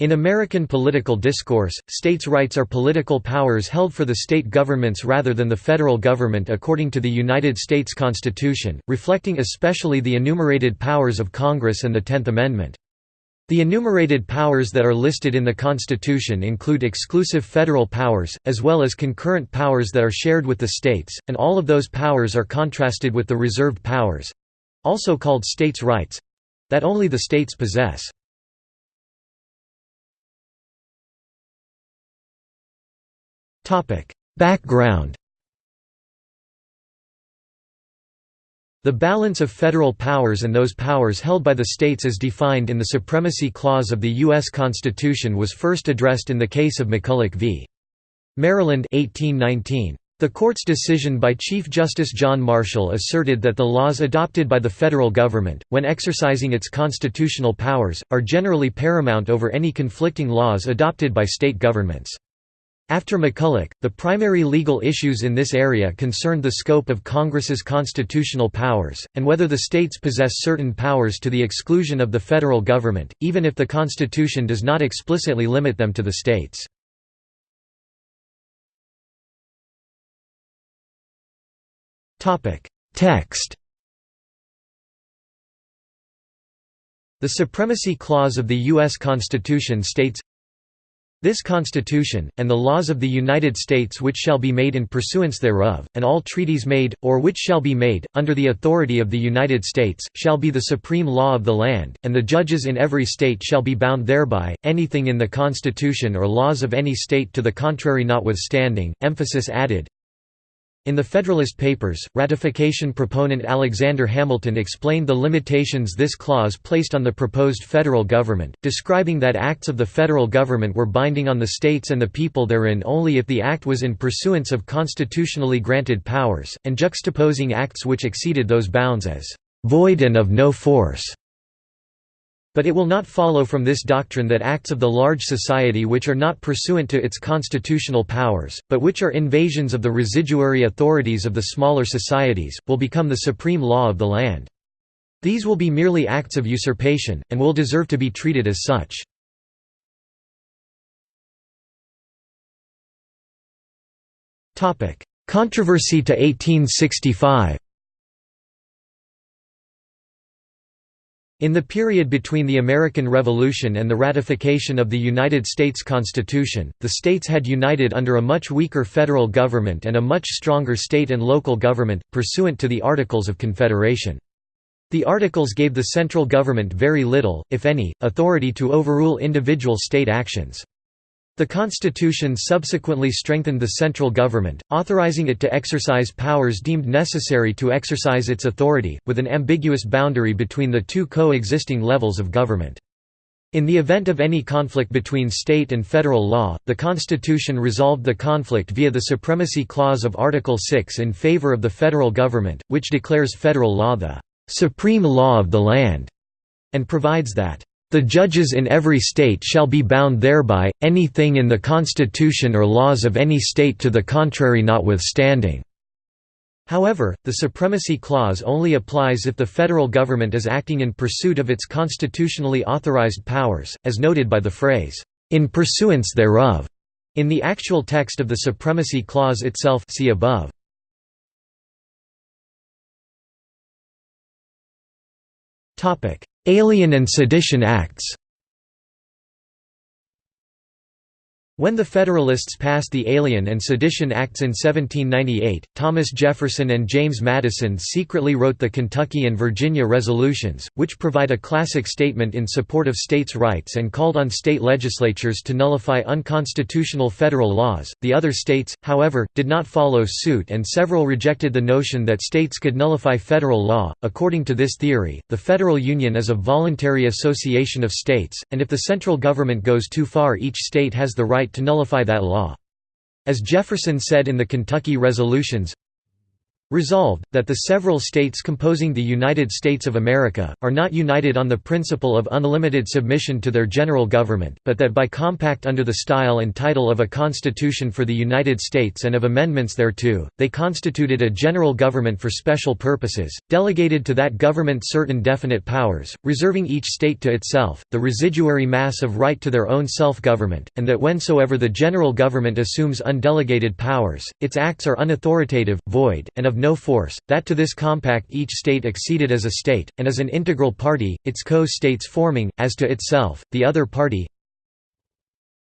In American political discourse, states' rights are political powers held for the state governments rather than the federal government according to the United States Constitution, reflecting especially the enumerated powers of Congress and the Tenth Amendment. The enumerated powers that are listed in the Constitution include exclusive federal powers, as well as concurrent powers that are shared with the states, and all of those powers are contrasted with the reserved powers—also called states' rights—that only the states possess. Background The balance of federal powers and those powers held by the states as defined in the Supremacy Clause of the U.S. Constitution was first addressed in the case of McCulloch v. Maryland 1819. The court's decision by Chief Justice John Marshall asserted that the laws adopted by the federal government, when exercising its constitutional powers, are generally paramount over any conflicting laws adopted by state governments. After McCulloch, the primary legal issues in this area concerned the scope of Congress's constitutional powers, and whether the states possess certain powers to the exclusion of the federal government, even if the Constitution does not explicitly limit them to the states. Text The Supremacy Clause of the U.S. Constitution states, this Constitution, and the laws of the United States which shall be made in pursuance thereof, and all treaties made, or which shall be made, under the authority of the United States, shall be the supreme law of the land, and the judges in every state shall be bound thereby, anything in the Constitution or laws of any state to the contrary notwithstanding. Emphasis added, in the Federalist Papers, ratification proponent Alexander Hamilton explained the limitations this clause placed on the proposed federal government, describing that acts of the federal government were binding on the states and the people therein only if the act was in pursuance of constitutionally granted powers, and juxtaposing acts which exceeded those bounds as «void and of no force». But it will not follow from this doctrine that acts of the large society which are not pursuant to its constitutional powers, but which are invasions of the residuary authorities of the smaller societies, will become the supreme law of the land. These will be merely acts of usurpation, and will deserve to be treated as such. Controversy to 1865 In the period between the American Revolution and the ratification of the United States Constitution, the states had united under a much weaker federal government and a much stronger state and local government, pursuant to the Articles of Confederation. The Articles gave the central government very little, if any, authority to overrule individual state actions. The Constitution subsequently strengthened the central government, authorizing it to exercise powers deemed necessary to exercise its authority, with an ambiguous boundary between the two co-existing levels of government. In the event of any conflict between state and federal law, the Constitution resolved the conflict via the Supremacy Clause of Article 6 in favor of the federal government, which declares federal law the "...supreme law of the land", and provides that the judges in every state shall be bound thereby, anything in the constitution or laws of any state to the contrary notwithstanding." However, the Supremacy Clause only applies if the federal government is acting in pursuit of its constitutionally authorized powers, as noted by the phrase, "...in pursuance thereof", in the actual text of the Supremacy Clause itself see above. Alien and Sedition Acts When the Federalists passed the Alien and Sedition Acts in 1798, Thomas Jefferson and James Madison secretly wrote the Kentucky and Virginia Resolutions, which provide a classic statement in support of states' rights and called on state legislatures to nullify unconstitutional federal laws. The other states, however, did not follow suit and several rejected the notion that states could nullify federal law. According to this theory, the federal union is a voluntary association of states, and if the central government goes too far, each state has the right right to nullify that law. As Jefferson said in the Kentucky Resolutions, Resolved, that the several states composing the United States of America, are not united on the principle of unlimited submission to their general government, but that by compact under the style and title of a Constitution for the United States and of amendments thereto, they constituted a general government for special purposes, delegated to that government certain definite powers, reserving each state to itself, the residuary mass of right to their own self-government, and that whensoever the general government assumes undelegated powers, its acts are unauthoritative, void, and of no force, that to this compact each state acceded as a state, and as an integral party, its co-states forming, as to itself, the other party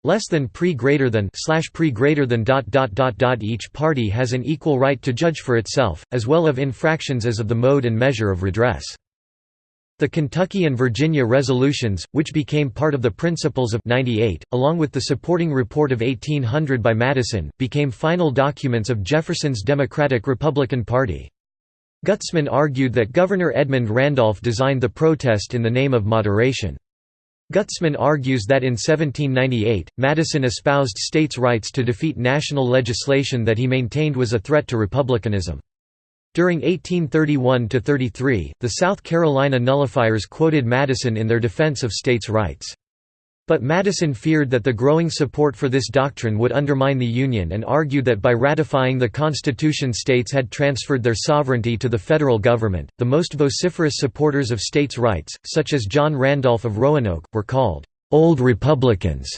less than pre greater than slash pre greater than dot dot dot dot each party has an equal right to judge for itself, as well of infractions as of the mode and measure of redress. The Kentucky and Virginia resolutions, which became part of the Principles of 98, along with the supporting report of 1800 by Madison, became final documents of Jefferson's Democratic-Republican Party. Gutzman argued that Governor Edmund Randolph designed the protest in the name of moderation. Gutzman argues that in 1798, Madison espoused states' rights to defeat national legislation that he maintained was a threat to republicanism. During 1831–33, the South Carolina nullifiers quoted Madison in their defense of states' rights. But Madison feared that the growing support for this doctrine would undermine the Union and argued that by ratifying the Constitution states had transferred their sovereignty to the federal government. The most vociferous supporters of states' rights, such as John Randolph of Roanoke, were called Old Republicans.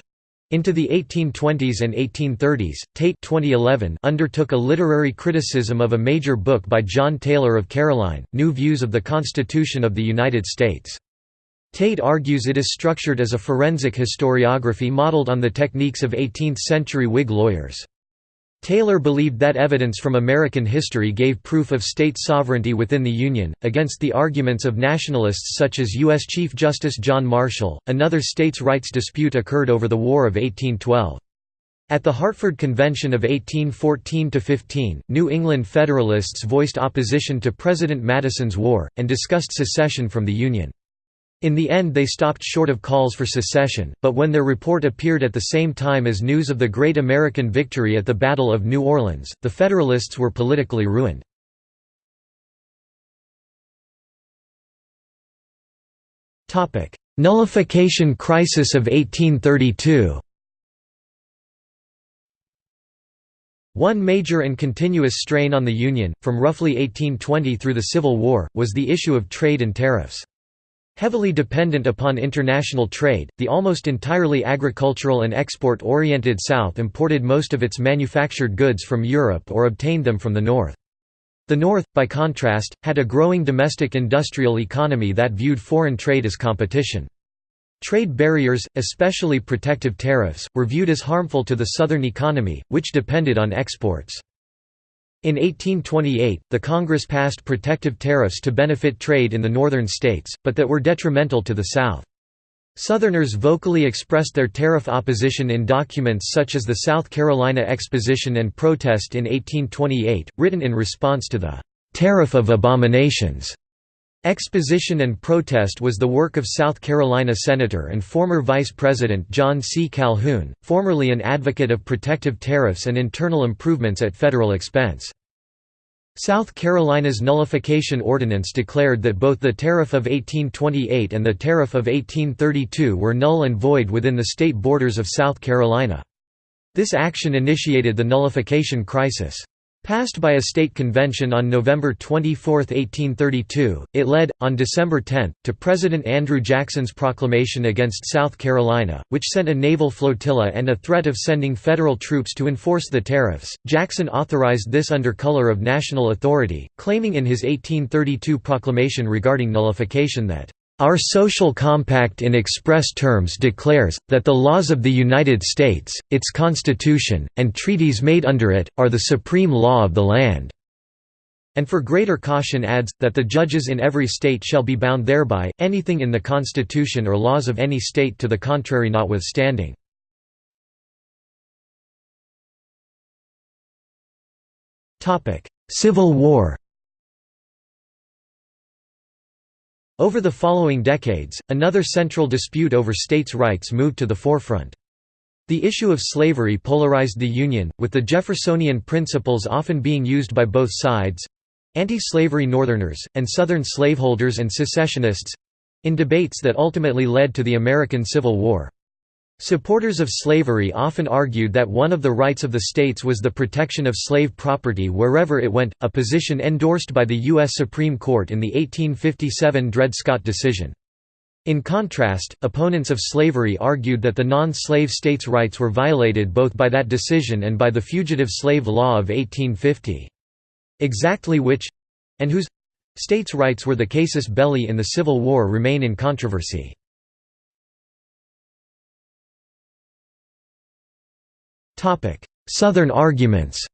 Into the 1820s and 1830s, Tate 2011 undertook a literary criticism of a major book by John Taylor of Caroline, New Views of the Constitution of the United States. Tate argues it is structured as a forensic historiography modeled on the techniques of 18th-century Whig lawyers. Taylor believed that evidence from American history gave proof of state sovereignty within the Union, against the arguments of nationalists such as U.S. Chief Justice John Marshall. Another states' rights dispute occurred over the War of 1812. At the Hartford Convention of 1814–15, New England Federalists voiced opposition to President Madison's war, and discussed secession from the Union. In the end they stopped short of calls for secession, but when their report appeared at the same time as news of the great American victory at the Battle of New Orleans, the Federalists were politically ruined. Nullification crisis of 1832 One major and continuous strain on the Union, from roughly 1820 through the Civil War, was the issue of trade and tariffs. Heavily dependent upon international trade, the almost entirely agricultural and export-oriented South imported most of its manufactured goods from Europe or obtained them from the North. The North, by contrast, had a growing domestic industrial economy that viewed foreign trade as competition. Trade barriers, especially protective tariffs, were viewed as harmful to the Southern economy, which depended on exports. In 1828, the Congress passed protective tariffs to benefit trade in the northern states, but that were detrimental to the South. Southerners vocally expressed their tariff opposition in documents such as the South Carolina Exposition and Protest in 1828, written in response to the "'Tariff of Abominations' Exposition and protest was the work of South Carolina Senator and former Vice President John C. Calhoun, formerly an advocate of protective tariffs and internal improvements at federal expense. South Carolina's nullification ordinance declared that both the Tariff of 1828 and the Tariff of 1832 were null and void within the state borders of South Carolina. This action initiated the nullification crisis. Passed by a state convention on November 24, 1832, it led, on December 10, to President Andrew Jackson's proclamation against South Carolina, which sent a naval flotilla and a threat of sending federal troops to enforce the tariffs. Jackson authorized this under color of national authority, claiming in his 1832 proclamation regarding nullification that our social compact in express terms declares, that the laws of the United States, its Constitution, and treaties made under it, are the supreme law of the land." And for greater caution adds, that the judges in every state shall be bound thereby, anything in the Constitution or laws of any state to the contrary notwithstanding. Civil War Over the following decades, another central dispute over states' rights moved to the forefront. The issue of slavery polarized the Union, with the Jeffersonian principles often being used by both sides. anti-slavery Northerners, and Southern slaveholders and secessionists—in debates that ultimately led to the American Civil War. Supporters of slavery often argued that one of the rights of the states was the protection of slave property wherever it went, a position endorsed by the U.S. Supreme Court in the 1857 Dred Scott decision. In contrast, opponents of slavery argued that the non-slave states' rights were violated both by that decision and by the Fugitive Slave Law of 1850. Exactly which—and whose—states' rights were the casus belli in the Civil War remain in controversy. Southern arguments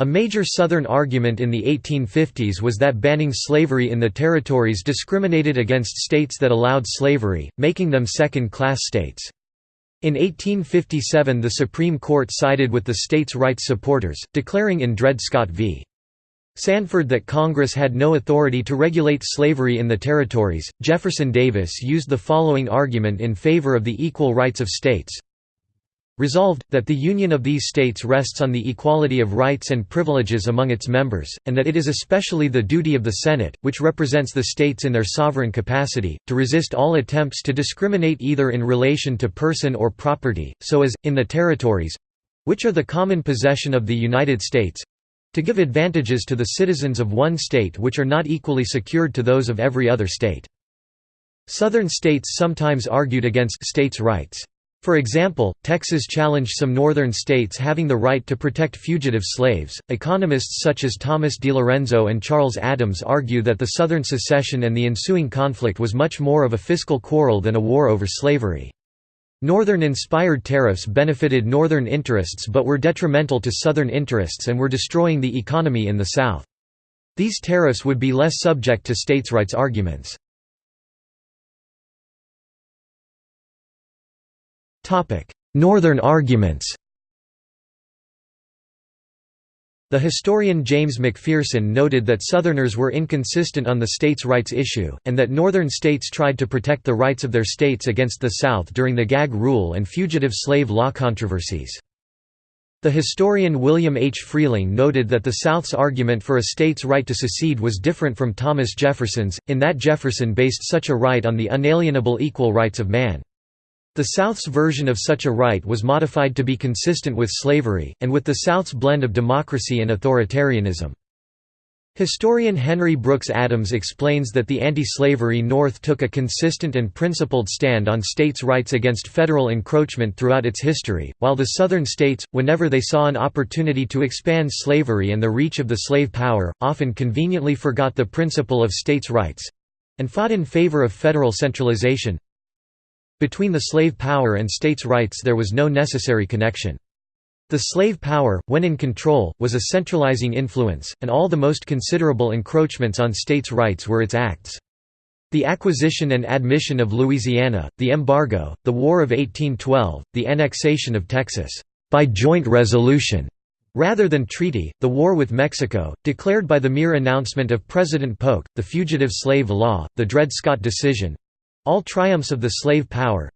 A major Southern argument in the 1850s was that banning slavery in the territories discriminated against states that allowed slavery, making them second-class states. In 1857 the Supreme Court sided with the states' rights supporters, declaring in Dred Scott v. Sandford that Congress had no authority to regulate slavery in the territories. Jefferson Davis used the following argument in favor of the equal rights of states. Resolved, that the union of these states rests on the equality of rights and privileges among its members, and that it is especially the duty of the Senate, which represents the states in their sovereign capacity, to resist all attempts to discriminate either in relation to person or property, so as, in the territories—which are the common possession of the United States, to give advantages to the citizens of one state which are not equally secured to those of every other state. Southern states sometimes argued against states' rights. For example, Texas challenged some northern states having the right to protect fugitive slaves. Economists such as Thomas DiLorenzo and Charles Adams argue that the Southern secession and the ensuing conflict was much more of a fiscal quarrel than a war over slavery. Northern-inspired tariffs benefited Northern interests but were detrimental to Southern interests and were destroying the economy in the South. These tariffs would be less subject to states' rights arguments. Northern arguments The historian James McPherson noted that Southerners were inconsistent on the states' rights issue, and that Northern states tried to protect the rights of their states against the South during the gag rule and fugitive slave law controversies. The historian William H. Freehling noted that the South's argument for a state's right to secede was different from Thomas Jefferson's, in that Jefferson based such a right on the unalienable equal rights of man. The South's version of such a right was modified to be consistent with slavery, and with the South's blend of democracy and authoritarianism. Historian Henry Brooks Adams explains that the anti-slavery North took a consistent and principled stand on states' rights against federal encroachment throughout its history, while the Southern states, whenever they saw an opportunity to expand slavery and the reach of the slave power, often conveniently forgot the principle of states' rights—and fought in favor of federal centralization, between the slave power and states' rights there was no necessary connection. The slave power, when in control, was a centralizing influence, and all the most considerable encroachments on states' rights were its acts. The acquisition and admission of Louisiana, the embargo, the War of 1812, the annexation of Texas, by joint resolution, rather than treaty, the war with Mexico, declared by the mere announcement of President Polk, the Fugitive Slave Law, the Dred Scott decision, all triumphs of the slave power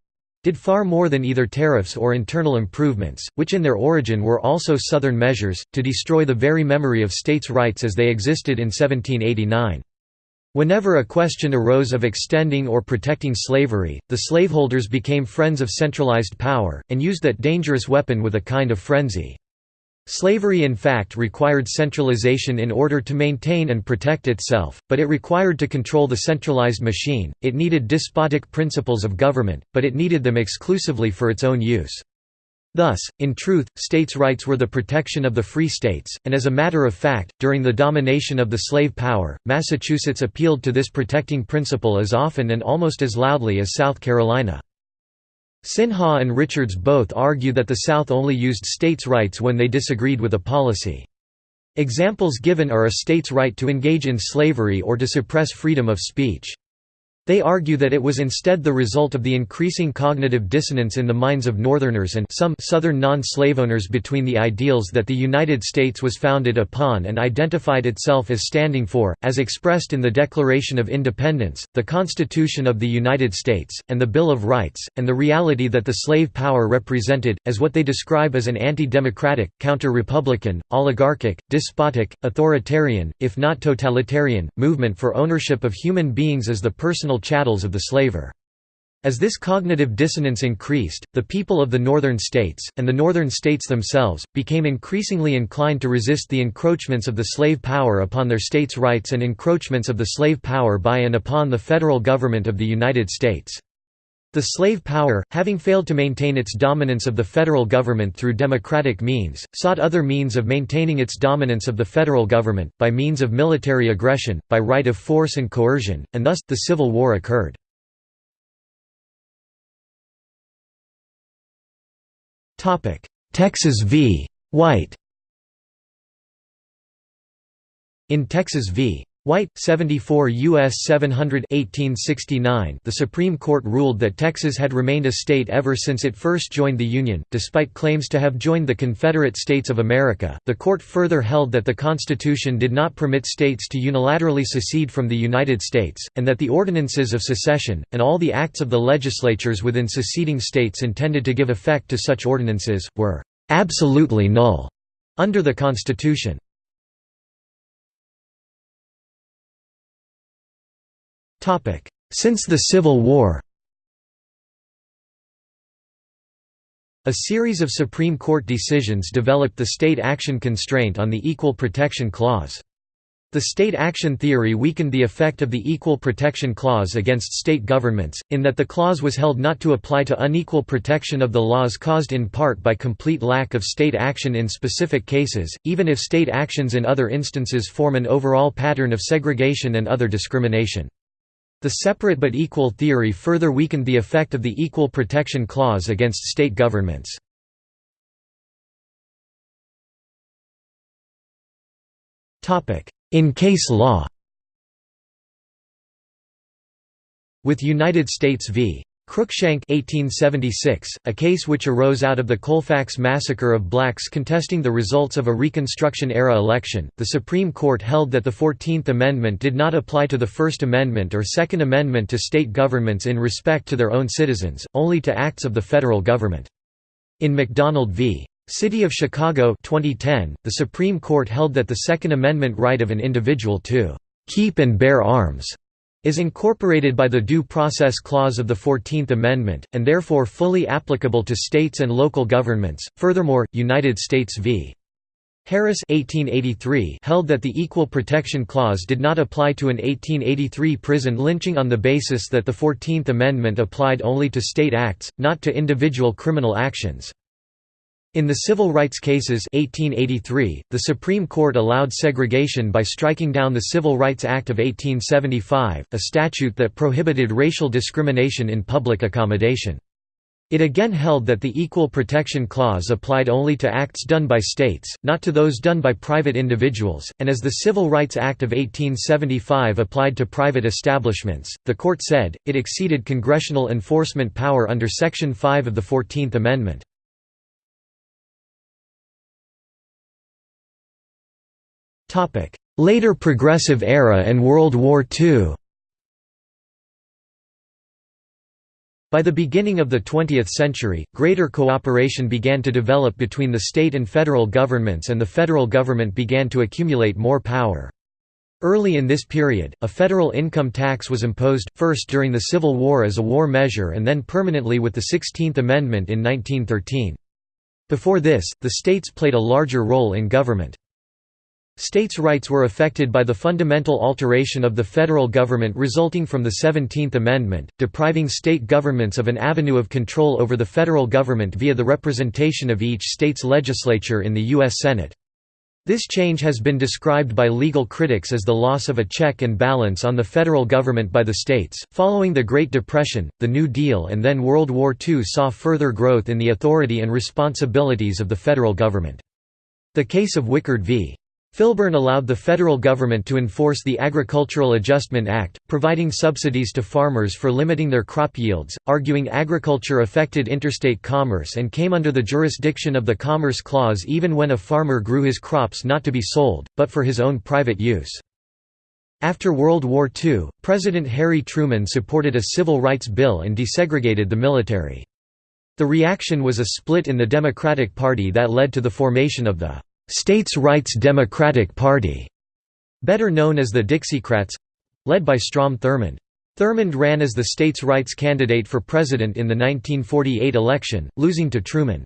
did far more than either tariffs or internal improvements, which in their origin were also Southern measures, to destroy the very memory of states' rights as they existed in 1789. Whenever a question arose of extending or protecting slavery, the slaveholders became friends of centralized power, and used that dangerous weapon with a kind of frenzy. Slavery in fact required centralization in order to maintain and protect itself, but it required to control the centralized machine, it needed despotic principles of government, but it needed them exclusively for its own use. Thus, in truth, states' rights were the protection of the free states, and as a matter of fact, during the domination of the slave power, Massachusetts appealed to this protecting principle as often and almost as loudly as South Carolina. Sinha and Richards both argue that the South only used states' rights when they disagreed with a policy. Examples given are a state's right to engage in slavery or to suppress freedom of speech. They argue that it was instead the result of the increasing cognitive dissonance in the minds of Northerners and some Southern non-slave owners between the ideals that the United States was founded upon and identified itself as standing for, as expressed in the Declaration of Independence, the Constitution of the United States, and the Bill of Rights, and the reality that the slave power represented, as what they describe as an anti-democratic, counter-republican, oligarchic, despotic, authoritarian, if not totalitarian, movement for ownership of human beings as the personal chattels of the slaver. As this cognitive dissonance increased, the people of the northern states, and the northern states themselves, became increasingly inclined to resist the encroachments of the slave power upon their states' rights and encroachments of the slave power by and upon the federal government of the United States. The slave power, having failed to maintain its dominance of the federal government through democratic means, sought other means of maintaining its dominance of the federal government, by means of military aggression, by right of force and coercion, and thus, the Civil War occurred. Texas v. White In Texas v. White, 74 U.S. 700 1869 the Supreme Court ruled that Texas had remained a state ever since it first joined the Union, despite claims to have joined the Confederate States of America. The court further held that the Constitution did not permit states to unilaterally secede from the United States, and that the ordinances of secession, and all the acts of the legislatures within seceding states intended to give effect to such ordinances, were absolutely null under the Constitution. Since the Civil War A series of Supreme Court decisions developed the state action constraint on the Equal Protection Clause. The state action theory weakened the effect of the Equal Protection Clause against state governments, in that the clause was held not to apply to unequal protection of the laws caused in part by complete lack of state action in specific cases, even if state actions in other instances form an overall pattern of segregation and other discrimination. The separate but equal theory further weakened the effect of the Equal Protection Clause against state governments. In case law With United States v. Cruikshank 1876, a case which arose out of the Colfax massacre of blacks contesting the results of a Reconstruction-era election, the Supreme Court held that the Fourteenth Amendment did not apply to the First Amendment or Second Amendment to state governments in respect to their own citizens, only to acts of the federal government. In McDonald v. City of Chicago 2010, the Supreme Court held that the Second Amendment right of an individual to «keep and bear arms» is incorporated by the Due Process Clause of the Fourteenth Amendment, and therefore fully applicable to states and local governments. Furthermore, United States v. Harris 1883 held that the Equal Protection Clause did not apply to an 1883 prison lynching on the basis that the Fourteenth Amendment applied only to state acts, not to individual criminal actions. In the civil rights cases 1883, the Supreme Court allowed segregation by striking down the Civil Rights Act of 1875, a statute that prohibited racial discrimination in public accommodation. It again held that the Equal Protection Clause applied only to acts done by states, not to those done by private individuals, and as the Civil Rights Act of 1875 applied to private establishments, the court said, it exceeded congressional enforcement power under Section 5 of the Fourteenth Amendment. Later Progressive Era and World War II By the beginning of the 20th century, greater cooperation began to develop between the state and federal governments and the federal government began to accumulate more power. Early in this period, a federal income tax was imposed, first during the Civil War as a war measure and then permanently with the Sixteenth Amendment in 1913. Before this, the states played a larger role in government. States' rights were affected by the fundamental alteration of the federal government resulting from the Seventeenth Amendment, depriving state governments of an avenue of control over the federal government via the representation of each state's legislature in the U.S. Senate. This change has been described by legal critics as the loss of a check and balance on the federal government by the states. Following the Great Depression, the New Deal, and then World War II saw further growth in the authority and responsibilities of the federal government. The case of Wickard v. Filburn allowed the federal government to enforce the Agricultural Adjustment Act, providing subsidies to farmers for limiting their crop yields, arguing agriculture affected interstate commerce and came under the jurisdiction of the Commerce Clause even when a farmer grew his crops not to be sold, but for his own private use. After World War II, President Harry Truman supported a civil rights bill and desegregated the military. The reaction was a split in the Democratic Party that led to the formation of the States Rights Democratic Party, better known as the Dixiecrats—led by Strom Thurmond. Thurmond ran as the states' rights candidate for president in the 1948 election, losing to Truman.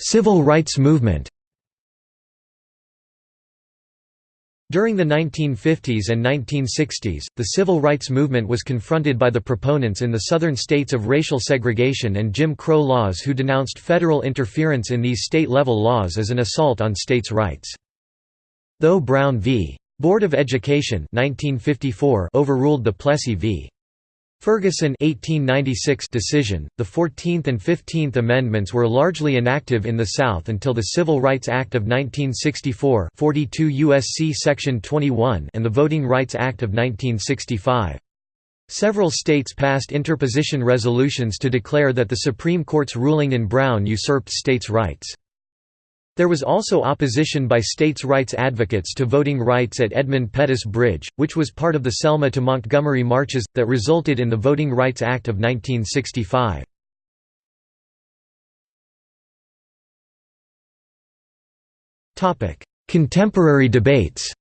Civil rights movement During the 1950s and 1960s, the civil rights movement was confronted by the proponents in the southern states of racial segregation and Jim Crow laws who denounced federal interference in these state-level laws as an assault on states' rights. Though Brown v. Board of Education 1954 overruled the Plessy v. Ferguson 1896 decision, the 14th and 15th Amendments were largely inactive in the South until the Civil Rights Act of 1964 42 U.S.C. Section 21 and the Voting Rights Act of 1965. Several states passed interposition resolutions to declare that the Supreme Court's ruling in Brown usurped states' rights. There was also opposition by states' rights advocates to voting rights at Edmund Pettus Bridge, which was part of the Selma to Montgomery marches, that resulted in the Voting Rights Act of 1965. Contemporary debates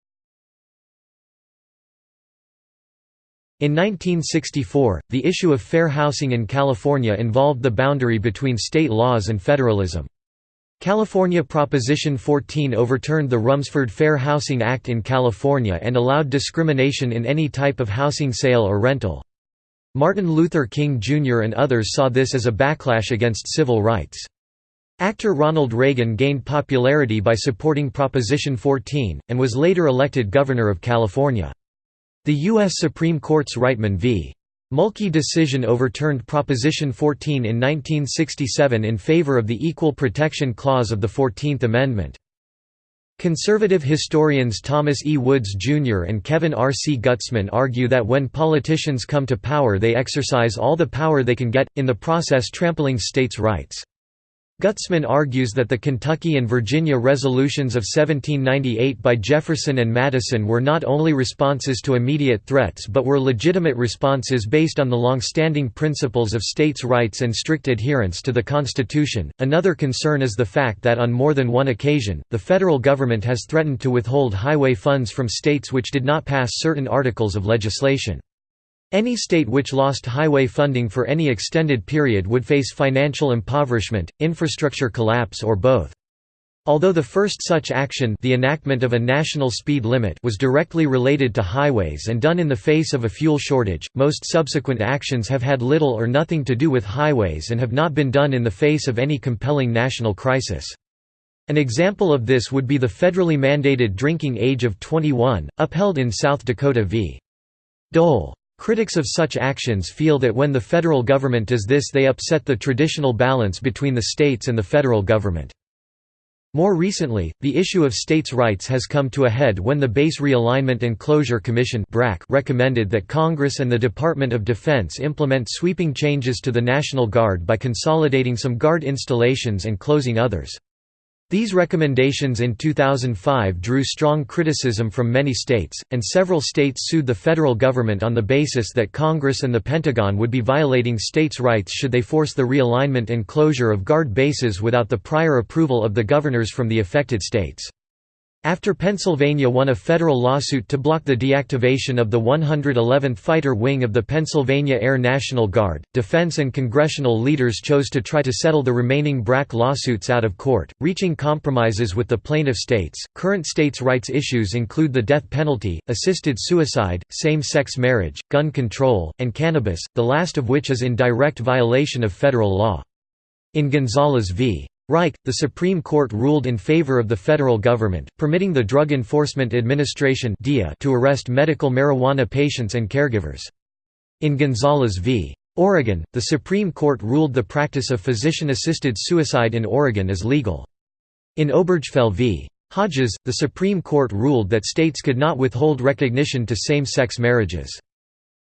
In 1964, the issue of fair housing in California involved the boundary between state laws and federalism. California Proposition 14 overturned the Rumford Fair Housing Act in California and allowed discrimination in any type of housing sale or rental. Martin Luther King Jr. and others saw this as a backlash against civil rights. Actor Ronald Reagan gained popularity by supporting Proposition 14, and was later elected Governor of California. The U.S. Supreme Court's Reitman v. Mulkey decision overturned Proposition 14 in 1967 in favor of the Equal Protection Clause of the Fourteenth Amendment. Conservative historians Thomas E. Woods, Jr. and Kevin R. C. Gutzman argue that when politicians come to power they exercise all the power they can get, in the process trampling states' rights. Gutzman argues that the Kentucky and Virginia resolutions of 1798 by Jefferson and Madison were not only responses to immediate threats but were legitimate responses based on the long-standing principles of states' rights and strict adherence to the Constitution. Another concern is the fact that on more than one occasion, the federal government has threatened to withhold highway funds from states which did not pass certain articles of legislation. Any state which lost highway funding for any extended period would face financial impoverishment, infrastructure collapse or both. Although the first such action the enactment of a national speed limit was directly related to highways and done in the face of a fuel shortage, most subsequent actions have had little or nothing to do with highways and have not been done in the face of any compelling national crisis. An example of this would be the federally mandated drinking age of 21, upheld in South Dakota v. Dole. Critics of such actions feel that when the federal government does this they upset the traditional balance between the states and the federal government. More recently, the issue of states' rights has come to a head when the Base Realignment and Closure Commission recommended that Congress and the Department of Defense implement sweeping changes to the National Guard by consolidating some Guard installations and closing others. These recommendations in 2005 drew strong criticism from many states, and several states sued the federal government on the basis that Congress and the Pentagon would be violating states' rights should they force the realignment and closure of Guard bases without the prior approval of the governors from the affected states. After Pennsylvania won a federal lawsuit to block the deactivation of the 111th Fighter Wing of the Pennsylvania Air National Guard, defense and congressional leaders chose to try to settle the remaining BRAC lawsuits out of court, reaching compromises with the plaintiff states. Current states' rights issues include the death penalty, assisted suicide, same sex marriage, gun control, and cannabis, the last of which is in direct violation of federal law. In Gonzales v. Raich, the Supreme Court ruled in favor of the federal government, permitting the Drug Enforcement Administration to arrest medical marijuana patients and caregivers. In Gonzales v. Oregon, the Supreme Court ruled the practice of physician-assisted suicide in Oregon as legal. In Obergefell v. Hodges, the Supreme Court ruled that states could not withhold recognition to same-sex marriages.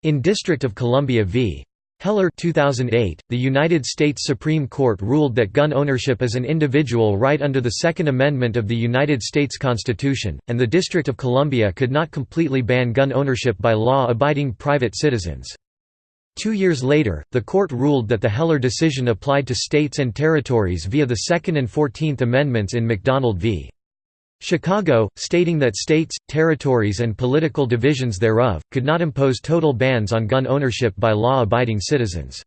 In District of Columbia v. Heller 2008, the United States Supreme Court ruled that gun ownership is an individual right under the Second Amendment of the United States Constitution, and the District of Columbia could not completely ban gun ownership by law-abiding private citizens. Two years later, the court ruled that the Heller decision applied to states and territories via the Second and Fourteenth Amendments in McDonald v. Chicago, stating that states, territories and political divisions thereof, could not impose total bans on gun ownership by law-abiding citizens.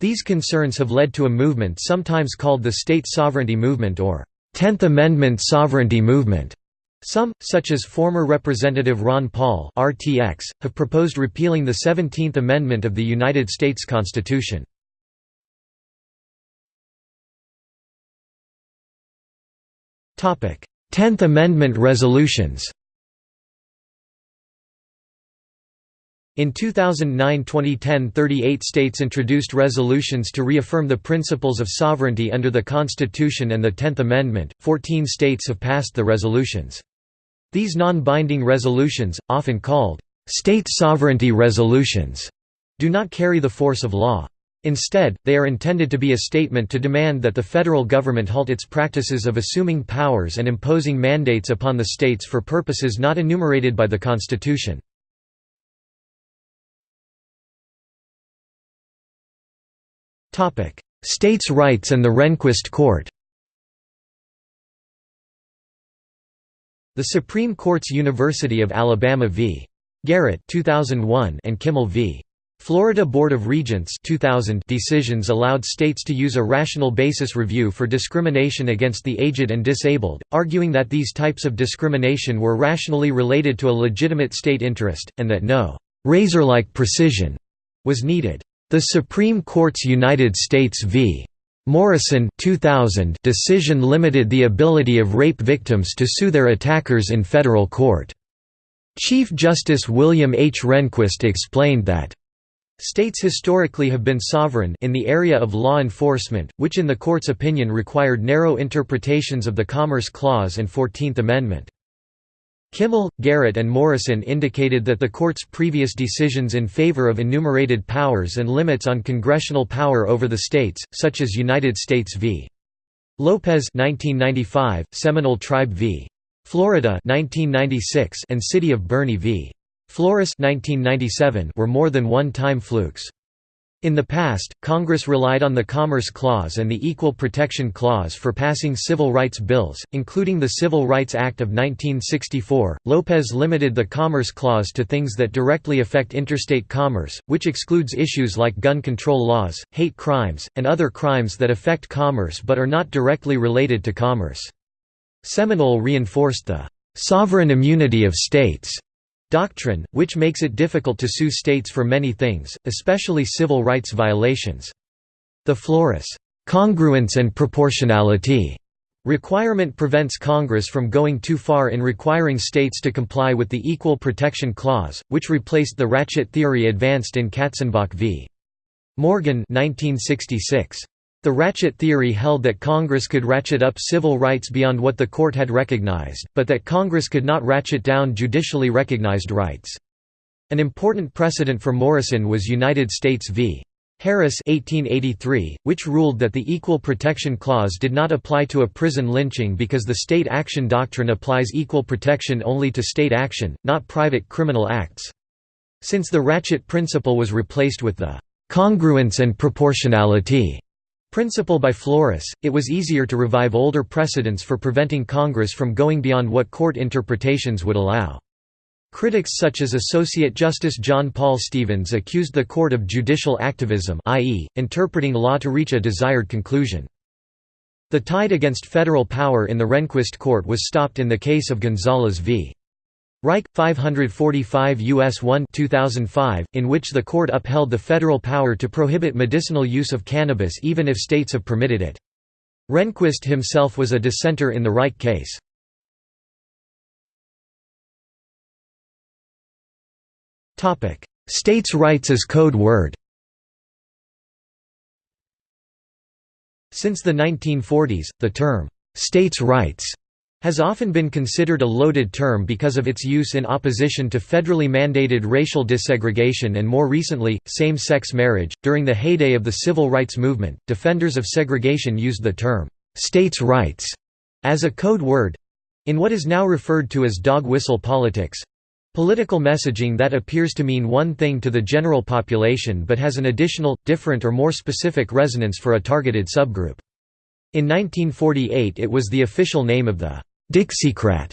These concerns have led to a movement sometimes called the state sovereignty movement or Tenth Amendment sovereignty movement. Some, such as former Representative Ron Paul RTX, have proposed repealing the Seventeenth Amendment of the United States Constitution. Tenth Amendment resolutions In 2009–2010 38 states introduced resolutions to reaffirm the principles of sovereignty under the Constitution and the Tenth Amendment, 14 states have passed the resolutions. These non-binding resolutions, often called, "...state sovereignty resolutions", do not carry the force of law. Instead, they are intended to be a statement to demand that the federal government halt its practices of assuming powers and imposing mandates upon the states for purposes not enumerated by the Constitution. States' rights and the Rehnquist Court The Supreme Court's University of Alabama v. Garrett 2001 and Kimel v. Florida Board of Regents 2000 decisions allowed states to use a rational basis review for discrimination against the aged and disabled, arguing that these types of discrimination were rationally related to a legitimate state interest, and that no «razor-like precision» was needed. The Supreme Court's United States v. Morrison 2000 decision limited the ability of rape victims to sue their attackers in federal court. Chief Justice William H. Rehnquist explained that States historically have been sovereign in the area of law enforcement, which in the court's opinion required narrow interpretations of the Commerce Clause and Fourteenth Amendment. Kimel, Garrett and Morrison indicated that the court's previous decisions in favor of enumerated powers and limits on congressional power over the states, such as United States v. Lopez 1995, Seminole Tribe v. Florida 1996, and City of Boerne v. Flores 1997 were more than one-time flukes. In the past, Congress relied on the Commerce Clause and the Equal Protection Clause for passing civil rights bills, including the Civil Rights Act of 1964. Lopez limited the Commerce Clause to things that directly affect interstate commerce, which excludes issues like gun control laws, hate crimes, and other crimes that affect commerce but are not directly related to commerce. Seminole reinforced the sovereign immunity of states doctrine, which makes it difficult to sue states for many things, especially civil rights violations. The Flores congruence and proportionality requirement prevents Congress from going too far in requiring states to comply with the Equal Protection Clause, which replaced the ratchet theory advanced in Katzenbach v. Morgan 1966. The ratchet theory held that Congress could ratchet up civil rights beyond what the court had recognized, but that Congress could not ratchet down judicially recognized rights. An important precedent for Morrison was United States v. Harris 1883, which ruled that the Equal Protection Clause did not apply to a prison lynching because the state action doctrine applies equal protection only to state action, not private criminal acts. Since the ratchet principle was replaced with the congruence and proportionality Principle by Flores, it was easier to revive older precedents for preventing Congress from going beyond what court interpretations would allow. Critics such as Associate Justice John Paul Stevens accused the court of judicial activism i.e., interpreting law to reach a desired conclusion. The tide against federal power in the Rehnquist court was stopped in the case of Gonzales v. Raich 545 US 1 2005 in which the court upheld the federal power to prohibit medicinal use of cannabis even if states have permitted it. Rehnquist himself was a dissenter in the Raich case. Topic: States' rights as code word. Since the 1940s, the term states' rights has often been considered a loaded term because of its use in opposition to federally mandated racial desegregation and more recently, same-sex marriage. During the heyday of the civil rights movement, defenders of segregation used the term, "'states' rights' as a code word in what is now referred to as dog whistle politics political messaging that appears to mean one thing to the general population but has an additional, different or more specific resonance for a targeted subgroup. In 1948 it was the official name of the Dixiecrat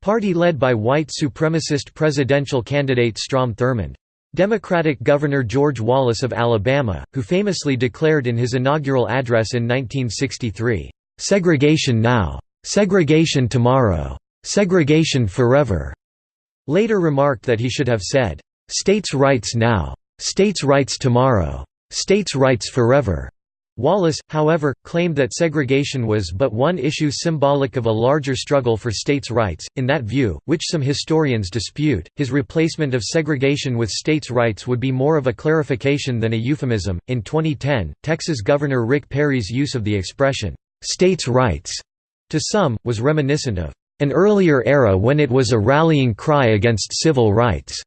party led by white supremacist presidential candidate Strom Thurmond. Democratic Governor George Wallace of Alabama, who famously declared in his inaugural address in 1963, "'Segregation now. Segregation tomorrow. Segregation forever'", later remarked that he should have said, "'States' rights now. States' rights tomorrow. States' rights forever'". Wallace, however, claimed that segregation was but one issue symbolic of a larger struggle for states' rights. In that view, which some historians dispute, his replacement of segregation with states' rights would be more of a clarification than a euphemism. In 2010, Texas Governor Rick Perry's use of the expression, states' rights, to some, was reminiscent of an earlier era when it was a rallying cry against civil rights.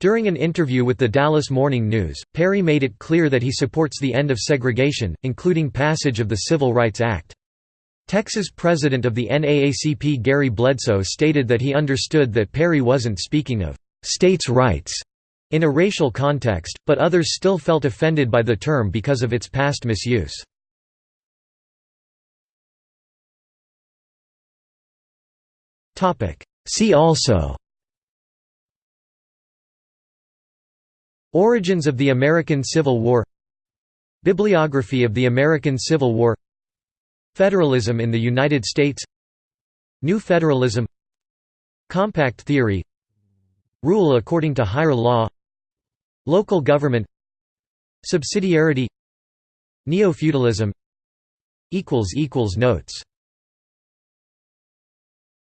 During an interview with the Dallas Morning News, Perry made it clear that he supports the end of segregation, including passage of the Civil Rights Act. Texas president of the NAACP Gary Bledsoe stated that he understood that Perry wasn't speaking of «states' rights» in a racial context, but others still felt offended by the term because of its past misuse. See also Origins of the American Civil War Bibliography of the American Civil War Federalism in the United States New Federalism Compact theory Rule according to higher law Local government Subsidiarity Neo-feudalism Notes